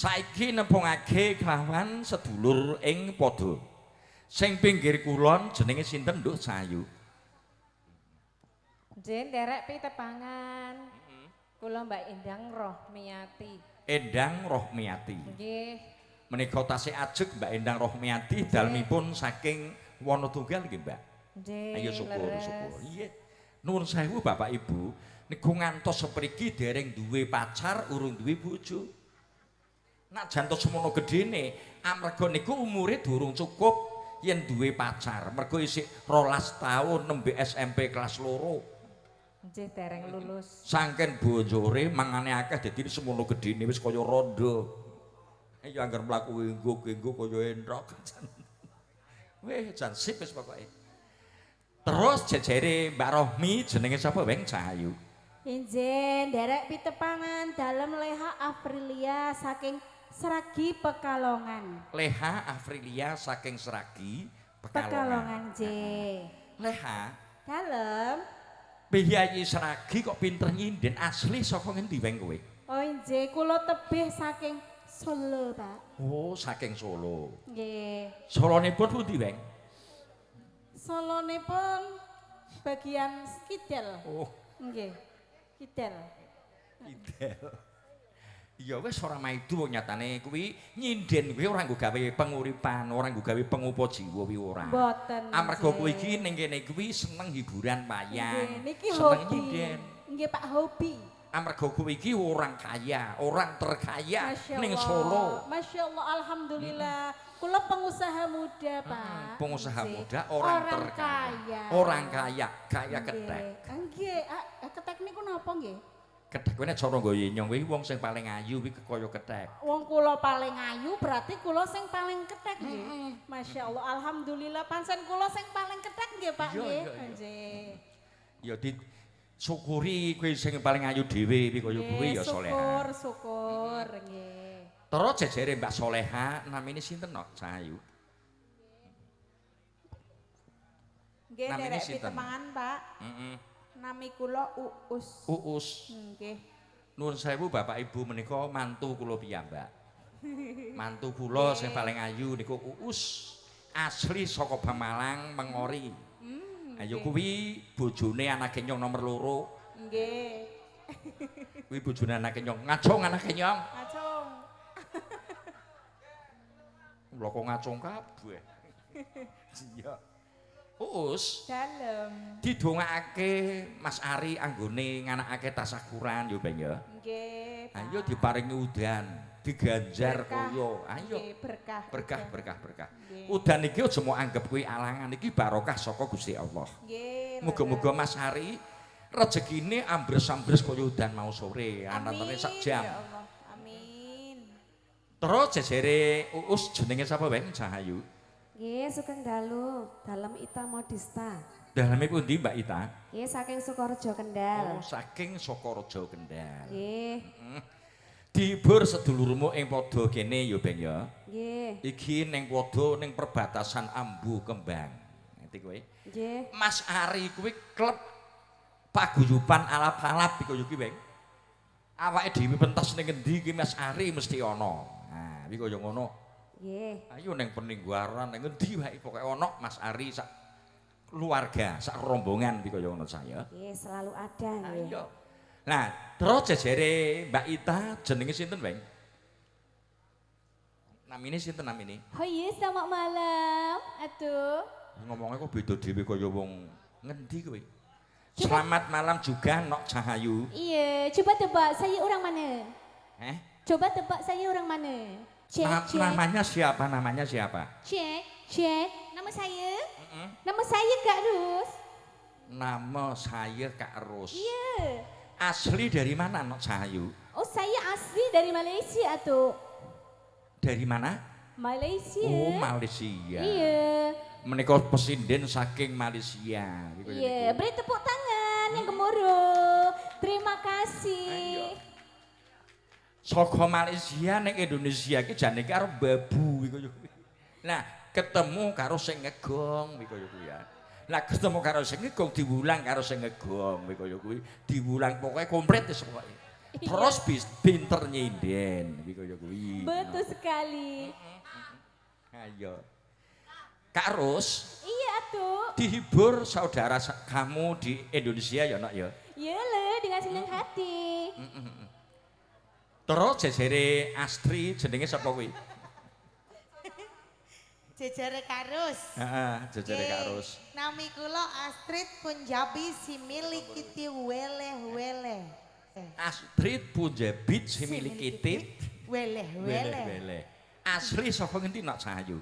saiki nempungake kelawan sedulur ing padha. Sing pinggir kulon jenenge sinten, Nduk Sayu? Jen derek pitepangan. Kula Mbak Endang Rohmiati. Endang Rohmiati. Nggih. Menika tasih ajeg Mbak Endang Rohmiati dalmipun saking Wonotunggal nggih, Mbak. Nggih. Ayo syukur, syukur. Iya. Nuwun sewu Bapak Ibu, niku ngantos sepriki dereng duwe pacar, urung duwe bojo. Nak jantos semono gedene, amarga niku umure durung cukup yen duwe pacar. Mergo isih 12 tahun nembe SMP kelas loro. Nggih dereng lulus. Sangken bonjore mangane akeh dadi semono gedene wis kaya rondo. Ya anggar mlaku enggo-enggo kaya entrok. Weh, jan sip wis pokoke. Terus jejere Mbak Rohmi jenenge sapa Weng Cahayu? Injen derek pitepangan dalam leha Aprilia saking Seragi Pekalongan. Leha Afrilia saking Seragi Pekalongan. Pekalongan J. Leha, Dalem. Piyayi Seragi kok pinter nyinden asli saka ngendi Weng kowe? Oh inje kula tebih saking Solo, Pak. Oh, saking Solo. Nggih. Solonipun pundi Weng? Solone pun bagian kidal. Oh, Nggih. Kidal. Idel. Ya wis ora maidu wong nyatane kuwi nyinden kuwi ora nggo gawe penguripan, ora nggo gawe pengupa jiwa kuwi ora. Mboten. Amarga kowe iki ning kene kuwi seneng hiburan wayang. Niki seneng hobi. nyinden. Nggih, Pak hobi. Amarga kowe iki orang kaya, orang terkaya ning. Solo. Masya Allah, Alhamdulillah. Kula pengusaha muda, Pak. Pengusaha Nggih. muda, orang, Orang terkaya. kaya. Orang kaya, kaya ketek. Nggih, ah, ketek niku napa nggih? Ketek kuwi nek cara nggo yenyong kuwi wong sing paling ayu kuwi kaya ketek. Wong kula paling ayu berarti kula sing paling ketek nggih. Masya Allah, Alhamdulillah pancen kula sing paling ketek nggih, Pak nggih. Nggih. Ya di syukuri kowe sing paling ayu dhewe kuwi kaya kuwi ya Nggih, Soleha. Syukur, syukur nggih. Terus jejere Mbak Soleha namine sinten no Cahayu? Nggih, Namine derek sinten? pitemangan, Pak. Heeh. Nami kula Uus. Uus. Nggih. Nuwun sewu Bapak Ibu menika mantu kula piyambak. Mantu kula sing paling ayu niku Uus. Asli saka Bamalang Mengori. Hmm. Ayo kuwi bojone anake nyong nomor loro. Nggih. Kuwi bojone anake nyong. Ngacung anake nyong. Acung. Lha kok ngacung kabeh. Iya. Uus Dalem. didongakake Mas Ari anggone nganakake tasakuran yo Ben ya. Nggih. Ayo diparingi udan, diganjar kaya. Ayo berkah. berkah berkah berkah. Udan iki aja mau anggap kuwi alangan iki barokah saka Gusti Allah. Nggih. Muga-muga Mas Ari rezekine ambres-ambres kaya udan mau sore, anantene sak jam. Ya Allah. Amin. Terus jejere Uus jenenge sapa wae Cahayu? Nggih, Sugeng Dalu, dalem Ita Modista. Daleme pundi Mbak Ita? Nggih, saking Sukorejo Oh, Kendal. saking Sokorojo Kendal. Nggih, Dihibur sedulurmu ing padha kene ya Ben ya. nggih, Iki ning padha ning perbatasan Ambu Kembang. Ngerti kowe? nggih. Mas Ari kuwi klub paguyuban alap-alap iki kaya iki, Bang. Awake dhewe pentas ning endi iki Mas Ari mesti ana. Nah, iki kaya ngono. Nggih. Ayo ning peninggaran ning endi wae pokoke ana Mas Ari sak keluarga, sak rombongan iki kaya ngono saya. Nggih, selalu ada nggih. Ayo. Nah, terus jejere Mbak Ita jenenge sinten, Bang? Namine sinten namine? Oh iya, selamat malam. Aduh. Ngomongnya kok beda dhewe kaya wong ngendi kowe? Selamat malam juga Nok Cahayu. Iya, coba tebak saya orang mana? Eh? Coba tebak saya orang mana? Cek, Na- cek, namanya siapa? Namanya siapa? cek, cek. Nama saya? Nama saya Kak Rus. Nama saya Kak Ros. Iya. Asli dari mana Nok Cahayu? Oh, saya asli dari Malaysia tuh. Dari mana? Malaysia. Oh, Malaysia. Iya. Menika pesinden saking Malaysia. Gitu, Iya, gitu. beri tepuk tangan yang gemuruh. Terima kasih. Saka Malaysia ning Indonesia iki jane karo babu iku yo. Nah, ketemu karo sing ngegong iku yo kuwi ya. Lah ketemu karo sing ngegong diwulang karo sing ngegong iku yo kuwi. Diwulang pokoke komplit wis pokoke. terus bis, pinter nyinden kaya kuwi Betul sekali. ayo Kak Ros Iya tuh. dihibur saudara sa- kamu di Indonesia ya nak ya Ya le dengan senang hati. Terus jejere Astri jenenge sapa kuwi Jejere Karus. heeh jejere Kak Ros Nami kula Astrid Punjabi si milik kiti weleh weleh. Eh, Astrid Punjabit si milik kitit Weleh weleh. wele asli saka ngendi nak sayu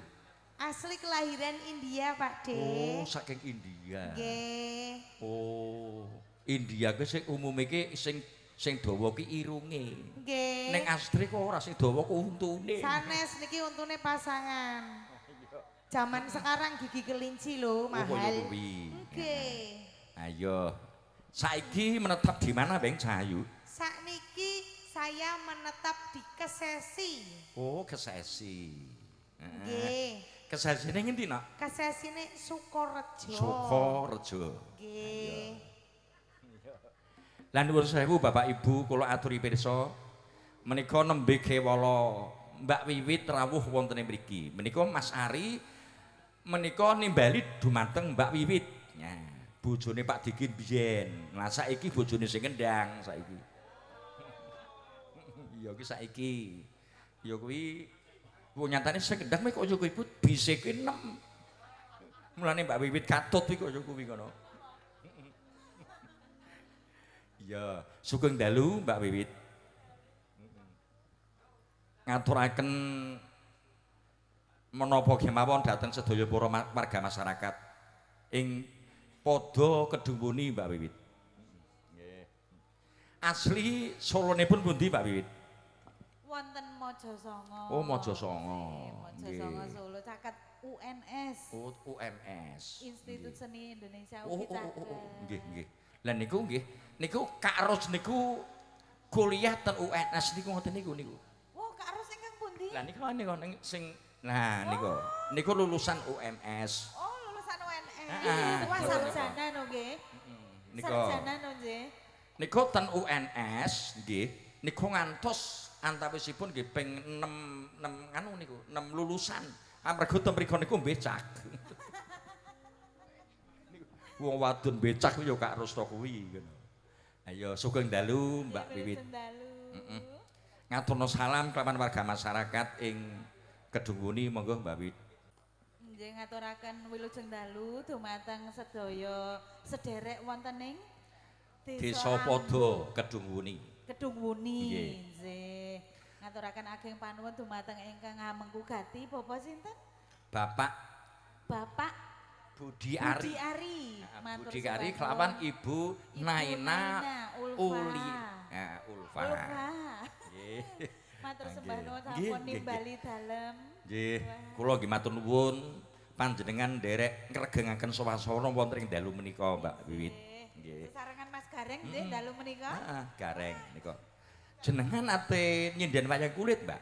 Asli kelahiran India Pak De. oh saking India Nggih. oh India ke sing umume ki sing sing dawa ki irunge Nggih. ning Astri kok ora sing dawa ku untune Sanes niki untune pasangan. Zaman sekarang gigi kelinci Oh, loh kaya mahal. Nggih. Ayo. Saiki menetap di mana, Beng Cahayu? Sakniki saya menetap di Kesesi. Oh, Kesesi. Nggih. Kesesi ning ngendi, Nak? Kesesi ini Sukorejo. Sukorejo. Nggih. Lan nuwun sewu Bapak Ibu kula aturi pirsa menika nembe kewala Mbak Wiwit rawuh wonten mriki. Menika Mas Ari menika nimbali dumateng Mbak Wiwit. Ya, bojone Pak Dikin biyen. Lah saiki bojone sing ngendang saiki. Iya ki saiki. Ya kuwi ku nyatane sing ngendang mek kok ya kuwi Put, bisike 6. Mulane Mbak Wiwit katut kuwi kok ya kuwi ngono. Iya, sugeng dalu Mbak Wiwit. Ngaturaken menapa kemawon dhateng sedaya para warga masyarakat ing padha kedunguni Mbak Wiwit. Nggih. Asli solonipun pundi Mbak Wiwit? Wonten Mojosongo. Oh, Mojosongo. Mojosongo. Solo caket UNS. Oh, UMS. Institut. Seni Indonesia Oh, UGI oh, oh, oh, oh. nggih, nggih. Lah niku nggih, niku Kak Ros niku kuliah ten UNS niku ngoten niku niku. Wah, Kak Ros ingkang pundi? Lah niku niku sing nah niku. Niku lulusan UMS. Oh, lulusan UNS. Wah, niku. sarjana no nggih. Niku. Sarjana no nggih. Niku ten UNS nggih. Niku ngantos antawisipun nggih ping 6 6 anu niku, 6 lulusan. Amarga ten mriku niku becak. Wong wadon becak kuwi ya Kak Rosto kuwi ngono. Ayo sugeng dalu Mbak Wiwit. Ngaturno salam kelawan warga masyarakat ing Kedunguni monggo Mbak Wiwit. Nggih ngaturaken wilujeng dalu dumateng sedaya sederek wonten ing Desa Pada Kedunguni. Kedung Wuni. Nggih. Nggih. Ngaturaken ageng panuwun dumateng ingkang ngamengku gati Bapak sinten? Bapak Bapak Budi Ari. Budi Ari. Nah, Budi Ari kelawan Ibu Ibu Naina Ulfa. Uli. Nah, Ulfa. Ulfa. Nggih. Matur sembah nuwun sampun nimbali dalem. Nggih, kula nggih matur nuwun panjenengan nderek ngregengaken swasana wonten ing dalu menika, Mbak Wiwit. Nggih. Sesarengan Mas Gareng nggih dalu menika. Heeh, gareng nika. Jenengan ate nyinden wayang kulit, Mbak?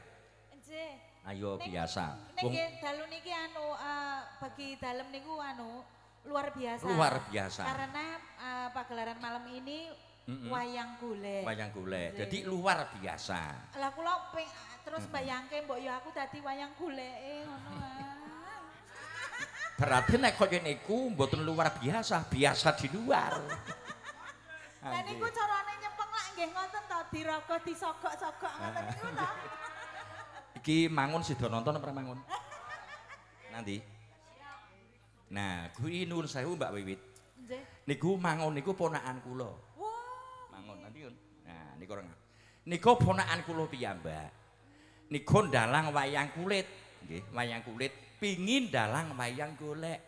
Ayo Ning- biasa. Ning Wong nggih dalu niki anu eh, bagi dalem niku anu luar biasa. Luar biasa. Karena eh, pagelaran malam ini Mm-mm. wayang golek. wayang golek. Jadi luar biasa. Lah kula terus bayangke mbok ya aku dadi wayang goleke ngono. ah. Berarti nek kaya niku mboten luar biasa, biasa di luar. Lah niku carane nyempeng lak nggih ngoten to diraga disogok-sogok ngoten niku to. Iki mangun sida nonton apa mangun? Nanti. Nah, kuwi nuwun sewu Mbak Wiwit. Nggih. Niku mangun niku ponakan kula. Mangun nanti yun. Nah, niku ora. Niku ponakan kula piyambak. Niku ndalang wayang kulit, nggih, wayang kulit pingin dalang wayang golek.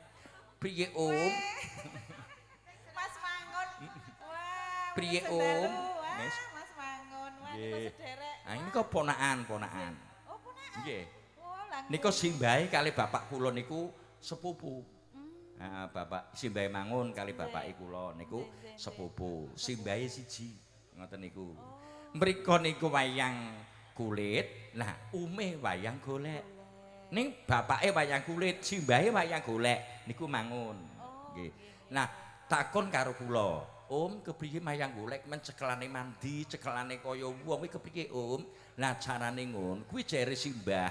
Piye Om? Mas Mangun. Wah. Priye. Om? Wah. Mas Mangun. Wah, niku sederek. Nah, ini kok ponakan, ponakan. Nggih. Oh, lang. Niku simbahe kali bapak kula niku sepupu. Nah, bapak simbahe mangun kali bapak kula niku sepupu. Simbahe siji. Ngoten niku. Mriko niku wayang kulit, nah ume wayang golek. Ning bapake wayang kulit, simbahe wayang golek niku mangun. Nggih. Nah, takon karo kula. Om kepriye mayang golek men cekelane mandi, cekelane kaya wong kuwi kepriye Om? Lah carane ngono, kuwi jere Simbah.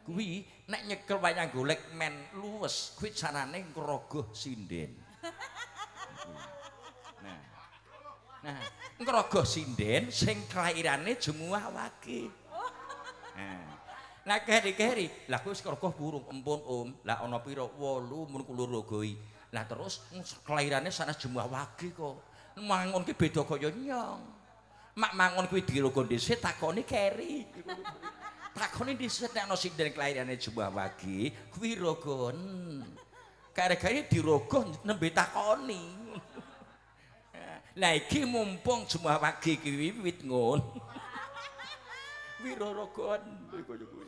Kuwi nek nyekel wayang golek men luwes, kuwi carane ngrogoh sinden. Nah. Nah, ngrogoh sinden sing kelairane jemuah wage. Nah. Lah keri-keri, lah kuwi ngrogoh burung empun Om. Lah ana pira? 8 mun kula rogoi. Lah terus mm, kelairane sanes jemuah wage kok. Mangon ki beda kaya nyong. Mak mangon kuwi dirogo dhisik takoni keri. takoni dhisik nek ana sinden kelairane jemuah wage, kuwi rogon. Kare-kare dirogoh nembe takoni. Lah iki mumpung jemuah wage ki wiwit ngon. Wirorogon kaya kuwi.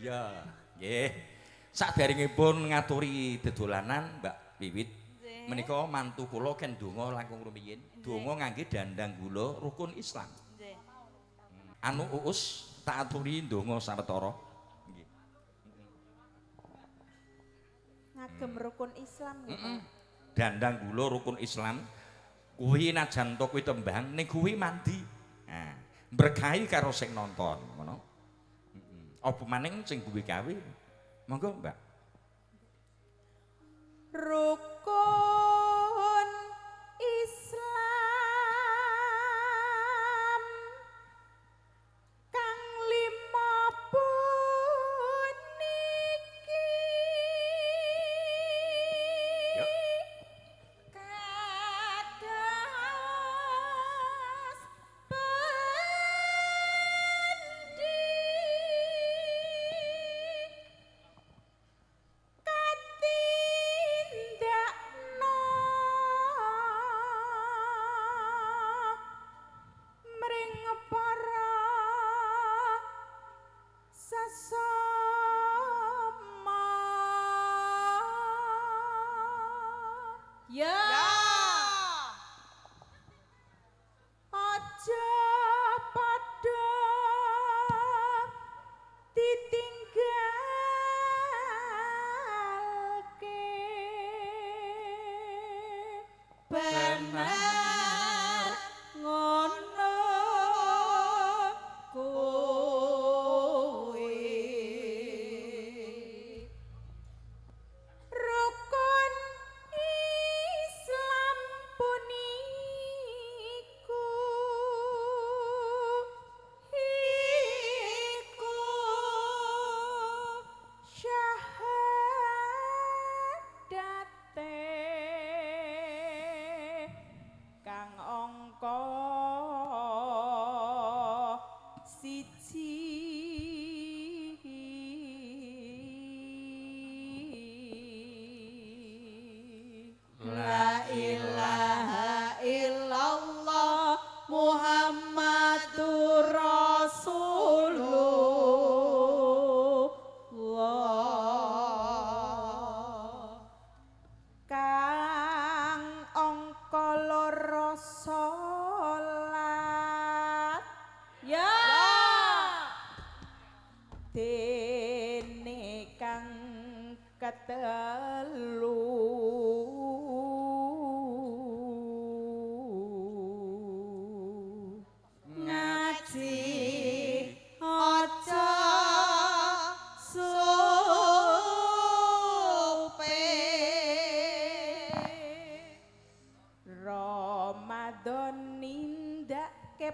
Ya, nggih. Saderengipun ngaturi dedolanan Mbak Wiwit menika mantu kula ken donga langkung rumiyin. Donga ngangge dandang gula rukun Islam. Anu uus tak aturi donga sawetara. Nggih. Ngagem rukun Islam nggih. Dandang gula rukun Islam. Kuwi najan to kuwi tembang ning kuwi mandi. Nah, berkahi karo sing nonton, ngono. Heeh. Apa maning sing kuwi gawe? Monggo, Mbak. Rukun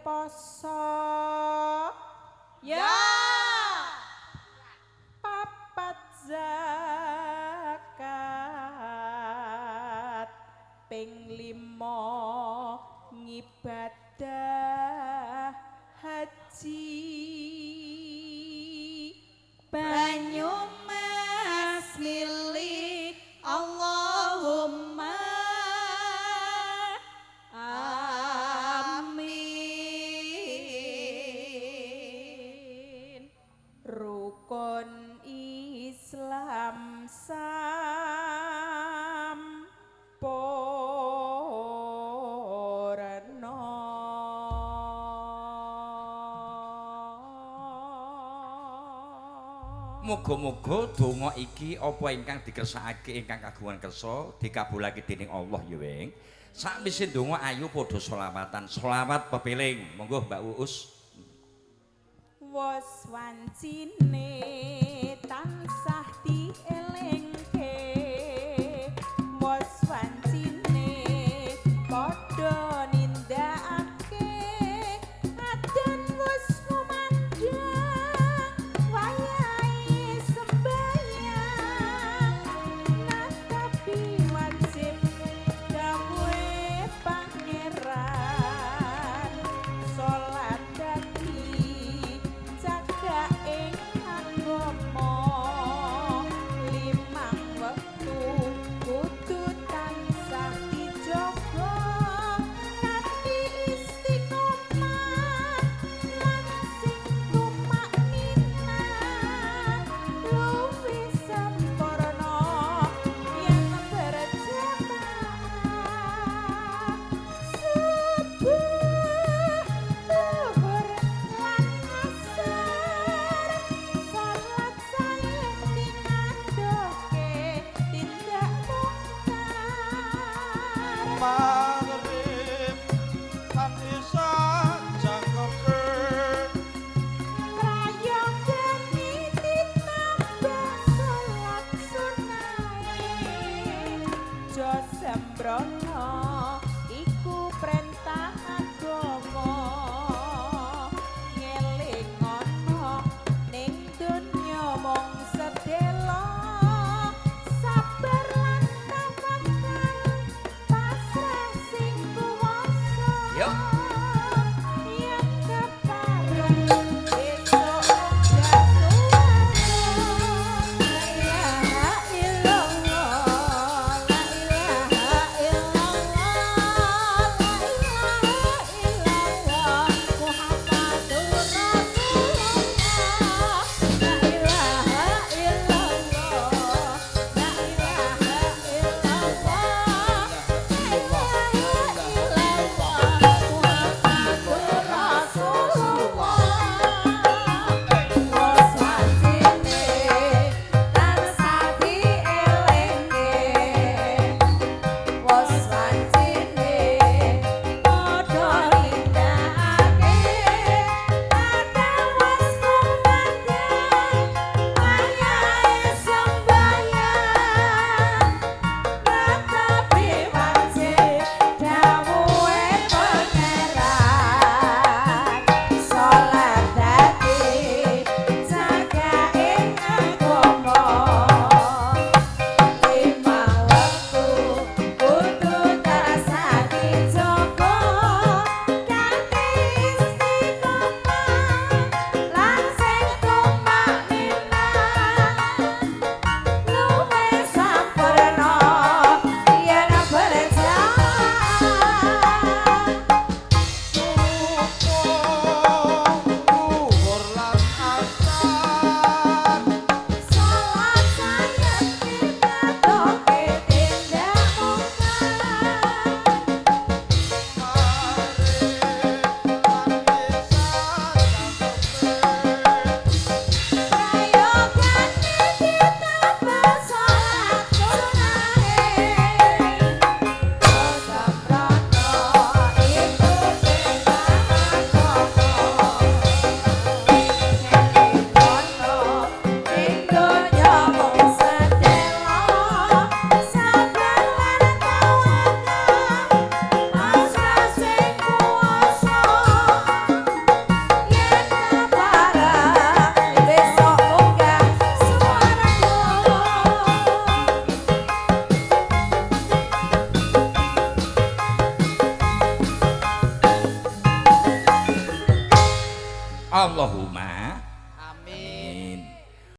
poso ya! Papat zakat ping limo ngibadah haji Muga-muga donga iki apa ingkang dikersakake ingkang kagungan kersa dikabulake dening Allah ya Wing. Sakwise donga ayo padha selawatan. Selawat pepeling. Monggo Mbak Uus. Was wancine Pro